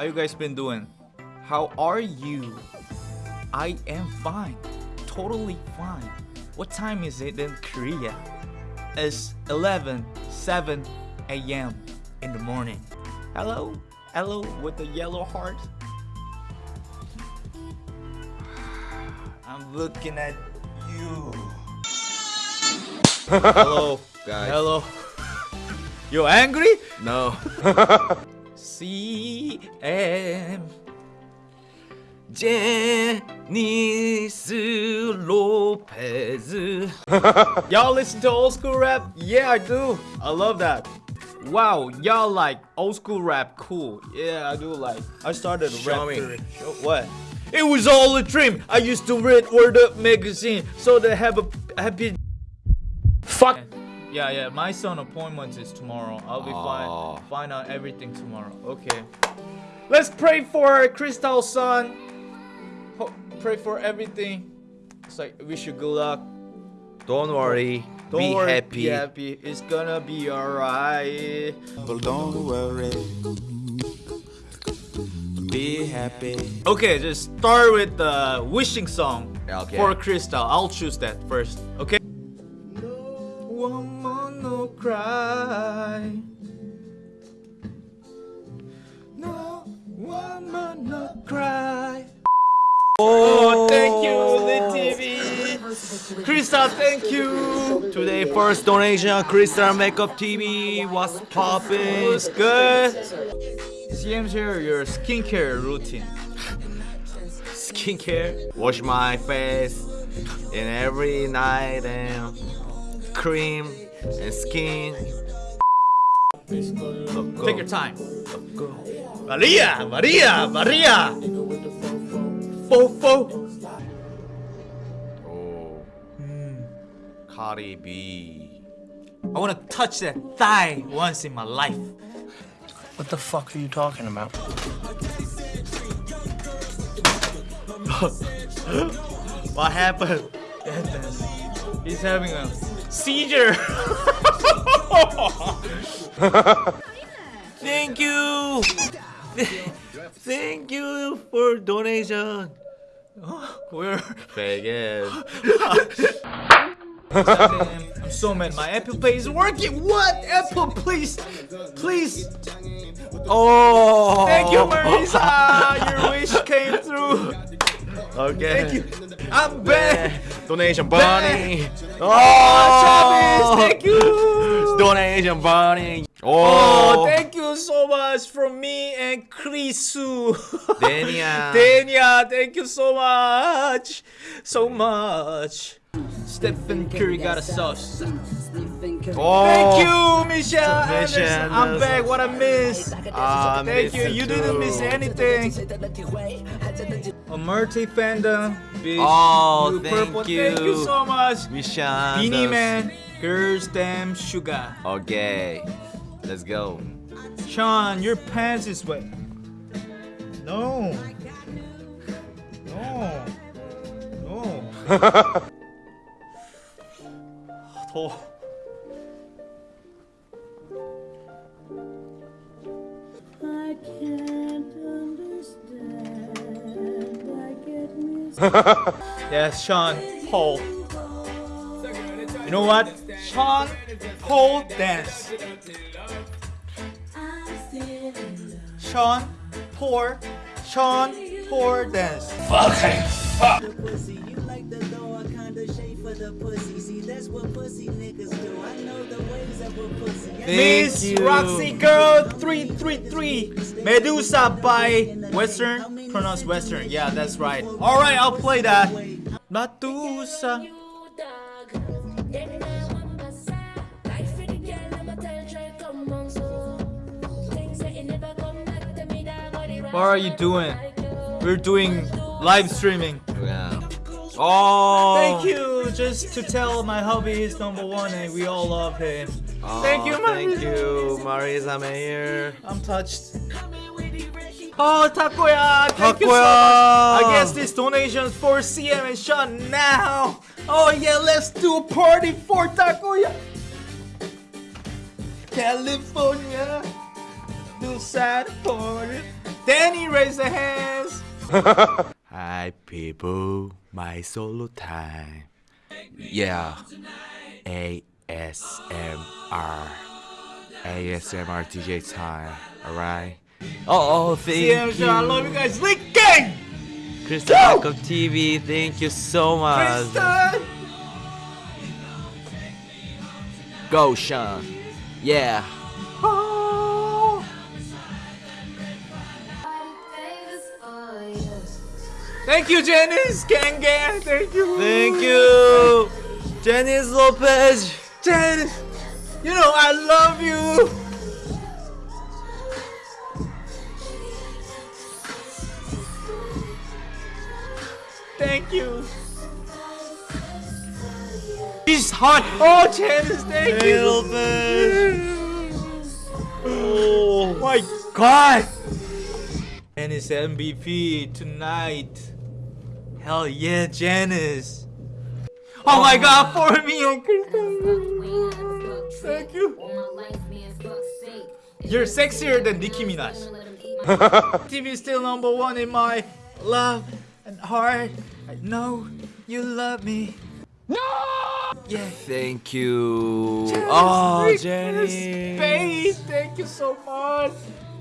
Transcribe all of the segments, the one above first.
How you guys been doing? How are you? I am fine. Totally fine. What time is it in Korea? It's 11 7 a.m. in the morning. Hello? Hello with the yellow heart? I'm looking at you. Hello, guys. Hello. You angry? No. CM Janice Lopez. y'all listen to old school rap? Yeah, I do. I love that. Wow, y'all like old school rap. Cool. Yeah, I do like. I started a Show rap me. Show- What? It was all a dream. I used to read Word Up magazine so they have a happy. Fuck. Yeah, yeah. My son appointment is tomorrow. I'll be Oh. fine. Find out everything tomorrow. Okay. Let's pray for Crystal son. Pray for everything. It's like wish you good luck. Don't worry. Don't Be worry. happy. Be happy. It's gonna be alright. Well, don't worry. Be happy. Okay, just start with the wishing song Okay. for Crystal. I'll choose that first. Okay. No woman no cry. No woman no cry. Oh, thank you, oh. Lit TV. Crystal, thank you. Today first donation Crystal Makeup TV was popping. What's good? CM share your skincare routine. Skincare. Wash my face in every night and cream and skin. Take your time. Maria, Maria, Maria. Fofo. Oh. Hmm. Cardi B. I wanna touch that thigh once in my life. What the fuck are you talking about? What happened? He's having a seizure. Thank you. Thank you for donation. Where? Vegas. Damn, I'm so mad. My Apple Pay is working. What? Apple, please, please. Oh. Thank you, Marisa. Your wish came through. Okay. Thank you. I'm back. Donation bunny. Oh, Travis, thank you. Donation bunny. Oh, Oh. thank you so much from me and Chrisu. Dania. Dania, thank you so much. So much. Stephen Curry got a sauce. Oh. Thank you, Michelle Anderson. I'm back. What I missed. Ah, Thank you. miss You didn't miss anything. A multi fandom. Big Oh, blue, thank purple. you. Thank you so much. Misha. Beenie Man. Girls Dem Sugar. Okay. Let's go. Sean, your pants is wet. No. No. No. 더워. Oh. Yes, Sean Paul. You know what? Sean Paul dance. Sean Paul. Sean Paul dance. pussy. You the pussy. See, that's what pussy niggas do. I know the ways of a pussy. Miss. Roxy Girl 333 Medusa by Western pronounced Western yeah that's right alright I'll play that Medusa what are you doing we're doing live streaming Yeah. Oh. thank you just to tell my hubby is number one and we all love him Oh, Thank you, Thank you, Marisa Mayer. I'm touched. Oh, Takoya! Thank you so Takoya! much. I guess this donation's for CM and Sean now. Oh yeah, let's do a party for Takoya. California, do sad party. Danny, raise the hands. Hi people, my solo time. Yeah. ASMR. ASMR DJ time. Alright? Oh, oh, thank CM, I you. love you guys. Link gang. Crystal Makeup TV, thank you so much. Kristen. Go, Sean. Yeah. Thank you, Janice. Thank you. Thank you. Janice Lopez. Janice. You know I love you. Thank you. She's hot. Oh, Janice, thank you. Oh. oh my god. And it's MVP tonight. Hell yeah, Janice. Oh my god, for me and Kristen. Thank you. You're sexier than Nicki Minaj. TV is still number one in my love and heart. I know you love me. No! Yeah. Thank you. Janice, oh, Nick, Janice. Space, thank you so much.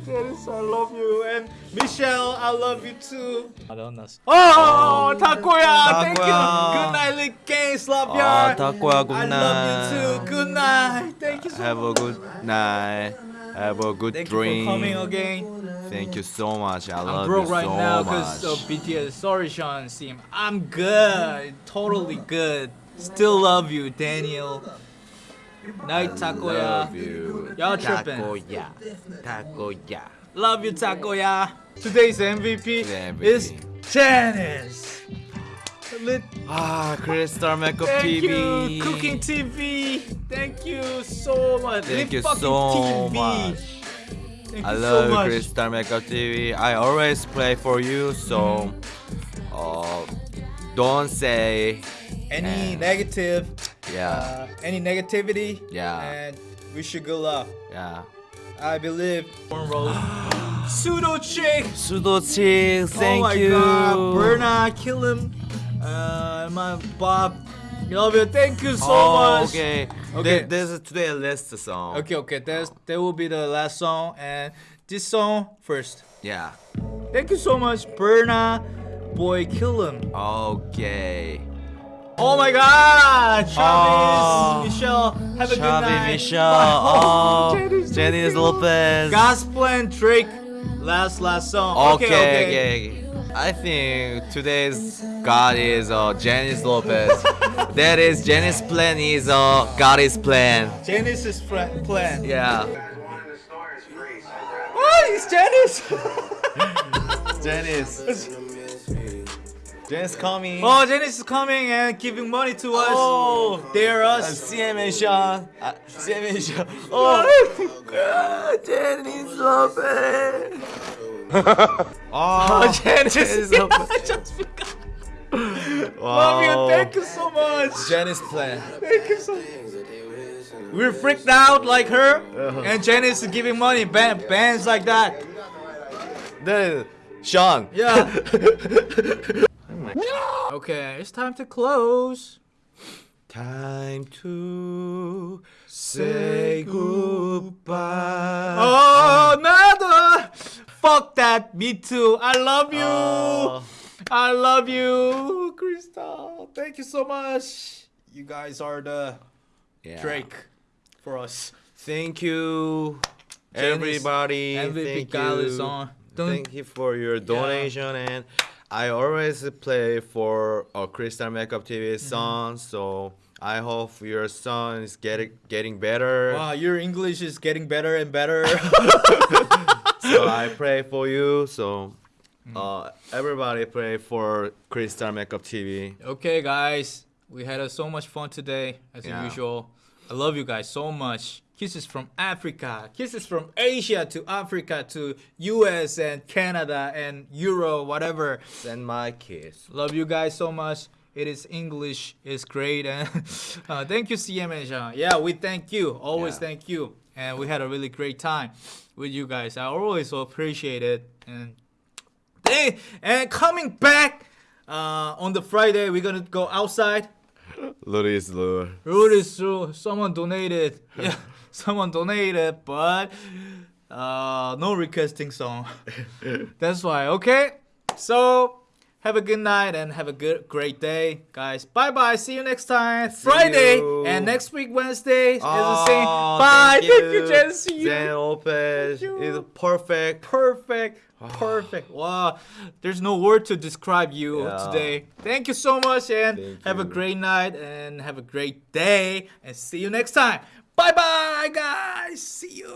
Janice, I love you. And Michelle, I love you too. Oh, oh. Takoya, thank you. Good night, Lick Games, love Oh, ya. Takoya, good night. I love you too. Good night. Thank you so Have a good night. Have a good Thank dream. you for coming again. Thank you so much. I I'm love broke you right so now because of BTS. Sorry, Sean Sim. I'm good. Totally good. Still love you, Daniel. Night, Takoya. Y'all tripping. Takoya. Takoya. Love you, Takoya. Today's MVP, MVP. is Janice. Lit- Ah, Crystal Makeup Thank TV. you, Cooking TV. Thank you so much. Thank Lit you so TV. much. Thank I love so much. Crystal Makeup TV. I always play for you, so Mm-hmm. uh, don't say Any And- negative, yeah, uh, any negativity, Yeah. and wish you good luck. yeah. I believe. Pseudo chick. Sudo chick, thank oh my you. god. Berna, kill him. Uh, my Bob. Love you. Thank you so oh, much. okay. Okay. Th- This is today's last song. Okay, okay. That's, that will be the last song. And this song first. Yeah. Thank you so much, Berna. Boy, kill him. Okay. Oh my god. Travis, Oh. Michelle. Have a good night. Michelle. Oh, Janice, Janice. Lopez. Gospel and Drake. Last, last song. Okay, okay, I think today's God is uh, Janice Lopez. that is Janice plan is uh, God is plan. Janice's plan. Yeah. Oh, it's Janice. Janice. Janice coming. oh, Janice is coming and giving money to us. Oh. They're Uh, us. CMA Sean. Uh, CMA Sean. Oh. Janice Lopez. oh, Janice. Janice Yeah, I just forgot. Wow. Love you. Thank you so much. Janice plan. Thank you so much. We're freaked out like her, Uh-huh. and Janice is giving money. Ban- bands like that. Then Sean. Yeah. Okay, it's time to close. Time to say goodbye. Oh, nada. Fuck that. Me too. I love you. Oh. I love you, Crystal. Thank you so much. You guys are the Yeah. Drake for us. Thank you, Janice, everybody. MVP Thank you. is on. Don't- Thank you for your donation and I always play for a Crystal Makeup TV Mm-hmm. song, so I hope your song is getting getting better. Wow, your English is getting better and better. So I pray for you. So Mm-hmm. uh, everybody pray for Crystal Makeup TV. okay, guys, we had uh, so much fun today, as Yeah. usual. I love you guys so much. Kisses from Africa, kisses from Asia to Africa to US and Canada and Euro, whatever. Send my kiss. Love you guys so much. It is English it's great and uh, thank you CM and Jean. Yeah, we thank you. Always Yeah. thank you. And we had a really great time with you guys. I always appreciate it. And they and coming back uh, on the Friday, we're gonna go outside. Luris lure. Road is through. Someone donated. Yeah, someone donated, but uh, no requesting song. That's why. Okay. So have a good night and have a good great day, guys. Bye bye. See you next time. Friday you. and next week Wednesday is the Oh, same. Bye. Thank you, Jen. See you. Jen Lopez is perfect. Perfect. Perfect. Wow. There's no word to describe you Yeah. today. Thank you so much and Thank have a great night and have a great day and see you next time. Bye bye guys. See you.